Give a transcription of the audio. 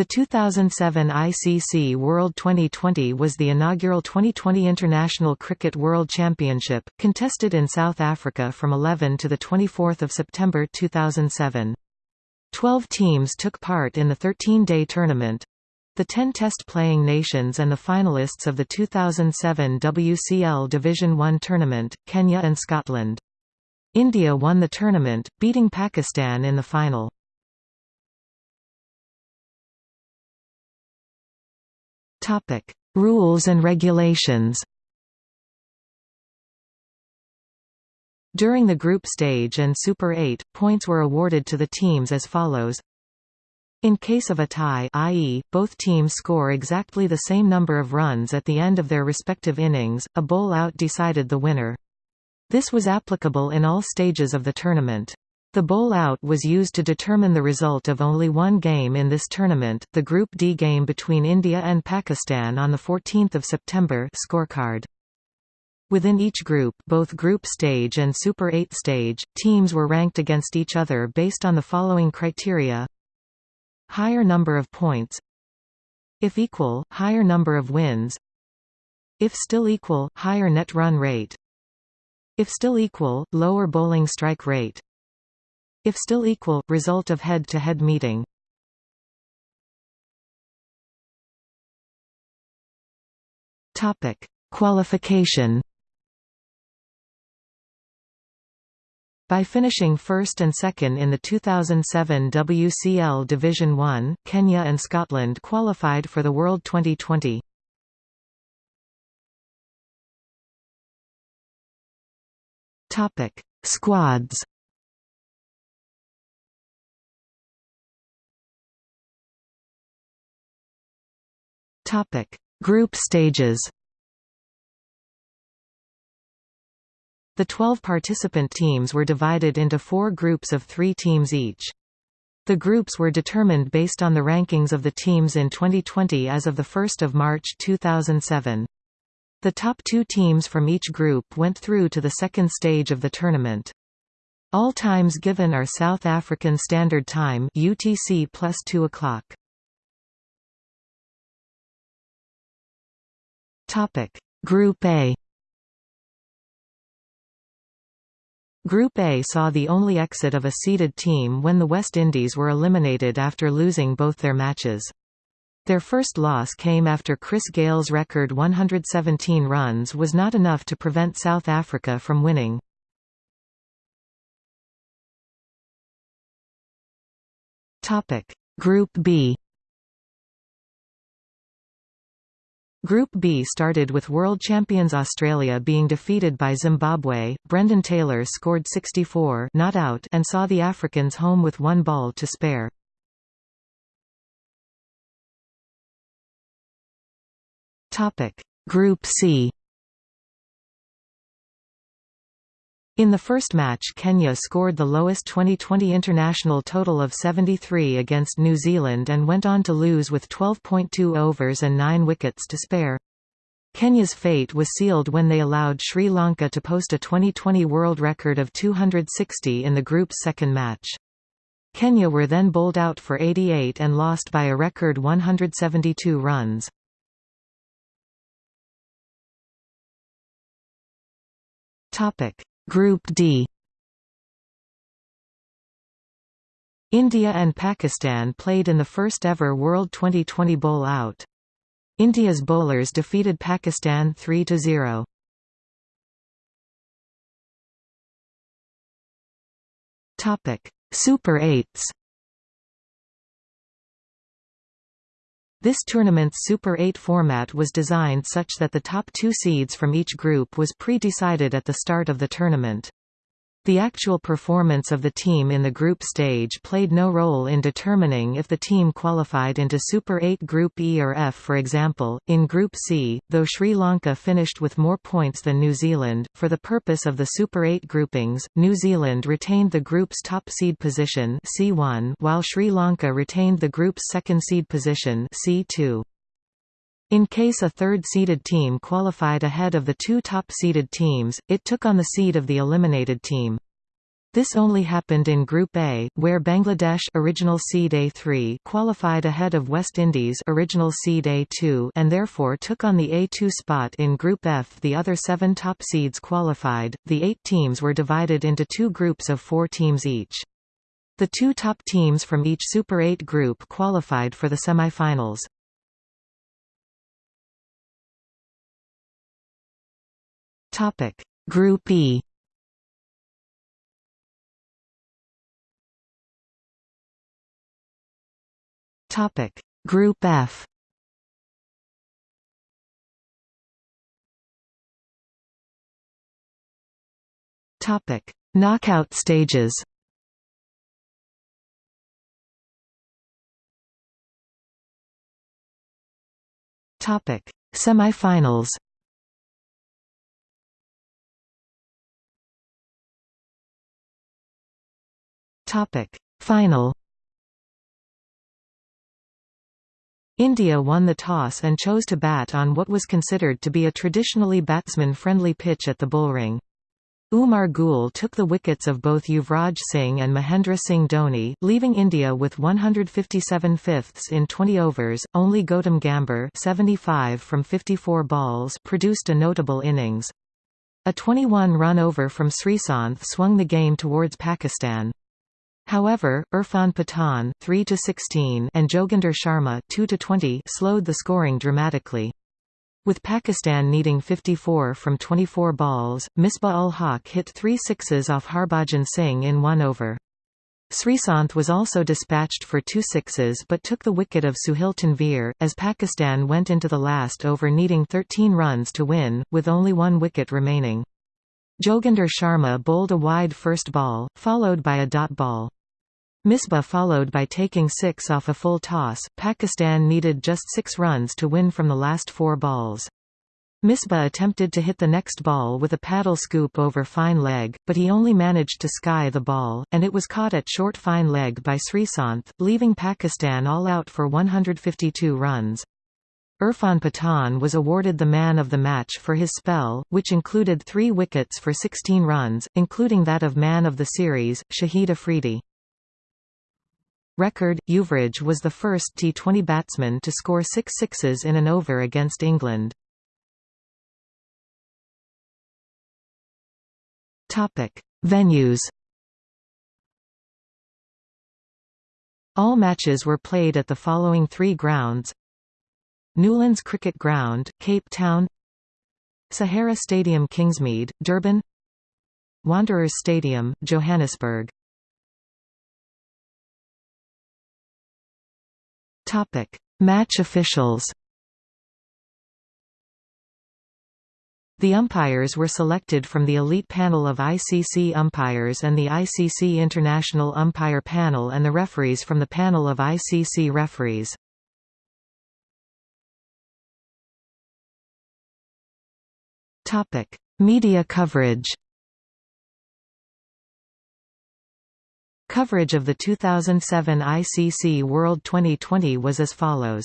The 2007 ICC World Twenty20 was the inaugural 2020 International Cricket World Championship, contested in South Africa from 11 to 24 September 2007. Twelve teams took part in the 13-day tournament. The 10 test-playing nations and the finalists of the 2007 WCL Division 1 tournament, Kenya and Scotland. India won the tournament, beating Pakistan in the final. Topic: Rules and regulations. During the group stage and Super 8, points were awarded to the teams as follows. In case of a tie i.e., both teams score exactly the same number of runs at the end of their respective innings, a bowl-out decided the winner. This was applicable in all stages of the tournament. The bowl-out was used to determine the result of only one game in this tournament, the Group D game between India and Pakistan on 14 September scorecard. Within each group both group stage and Super 8 stage, teams were ranked against each other based on the following criteria. Higher number of points. If equal, higher number of wins. If still equal, higher net run rate. If still equal, lower bowling strike rate if still equal, result of head-to-head -head meeting. Topic: Qualification. By finishing first and second in the 2007 WCL Division 1, Kenya and Scotland qualified for the World Twenty20. Topic: Squads. Topic: Group stages. The 12 participant teams were divided into four groups of three teams each. The groups were determined based on the rankings of the teams in 2020 as of 1 March 2007. The top two teams from each group went through to the second stage of the tournament. All times given are South African Standard Time UTC plus 2 o'clock. Topic: Group A. Group A saw the only exit of a seeded team when the West Indies were eliminated after losing both their matches. Their first loss came after Chris Gayle's record 117 runs was not enough to prevent South Africa from winning. Group B Group B started with world champions Australia being defeated by Zimbabwe, Brendan Taylor scored 64 not out and saw the Africans home with one ball to spare. Group C In the first match Kenya scored the lowest 2020 international total of 73 against New Zealand and went on to lose with 12.2 overs and 9 wickets to spare. Kenya's fate was sealed when they allowed Sri Lanka to post a 2020 world record of 260 in the group's second match. Kenya were then bowled out for 88 and lost by a record 172 runs. Topic Group D India and Pakistan played in the first ever World Twenty20 bowl-out. India's bowlers defeated Pakistan 3–0. Topic: Super 8s This tournament's Super 8 format was designed such that the top two seeds from each group was pre-decided at the start of the tournament. The actual performance of the team in the group stage played no role in determining if the team qualified into Super 8 Group E or F for example, in Group C, though Sri Lanka finished with more points than New Zealand, for the purpose of the Super 8 groupings, New Zealand retained the group's top seed position C1 while Sri Lanka retained the group's second seed position C2. In case a third-seeded team qualified ahead of the two top-seeded teams, it took on the seed of the eliminated team. This only happened in Group A, where Bangladesh original seed A3 qualified ahead of West Indies original seed A2 and therefore took on the A2 spot in Group F. The other seven top seeds qualified. The eight teams were divided into two groups of four teams each. The two top teams from each Super 8 group qualified for the semi-finals. Topic: Group E. Topic: Group F. Topic: Knockout stages. Topic: Semifinals. Topic: Final. India won the toss and chose to bat on what was considered to be a traditionally batsman-friendly pitch at the Bullring. Umar Gul took the wickets of both Yuvraj Singh and Mahendra Singh Dhoni, leaving India with 157 fifths in 20 overs. Only Gautam Gambhir 75 from 54 balls produced a notable innings. A 21-run over from Sreesanth swung the game towards Pakistan. However, Irfan Pathan 3 to 16 and Joginder Sharma 2 to 20 slowed the scoring dramatically. With Pakistan needing 54 from 24 balls, Misbah-ul Haq hit three sixes off Harbhajan Singh in one over. Sreesanth was also dispatched for two sixes but took the wicket of Sohail Tanvir, as Pakistan went into the last over needing 13 runs to win, with only one wicket remaining. Joginder Sharma bowled a wide first ball, followed by a dot ball. Misbah followed by taking six off a full toss. Pakistan needed just six runs to win from the last four balls. Misbah attempted to hit the next ball with a paddle scoop over fine leg, but he only managed to sky the ball, and it was caught at short fine leg by Sreesanth, leaving Pakistan all out for 152 runs. Irfan Pathan was awarded the man of the match for his spell, which included three wickets for 16 runs, including that of man of the series, Shahid Afridi. Record, Yuvraj was the first T20 batsman to score six sixes in an over against England. Venues All matches were played at the following three grounds. Newlands Cricket Ground, Cape Town. Sahara Stadium Kingsmead, Durban. Wanderers Stadium, Johannesburg Topic: Match officials. The umpires were selected from the elite panel of ICC umpires and the ICC International Umpire Panel and the referees from the panel of ICC referees. Media coverage Coverage of the 2007 ICC World Twenty20 was as follows.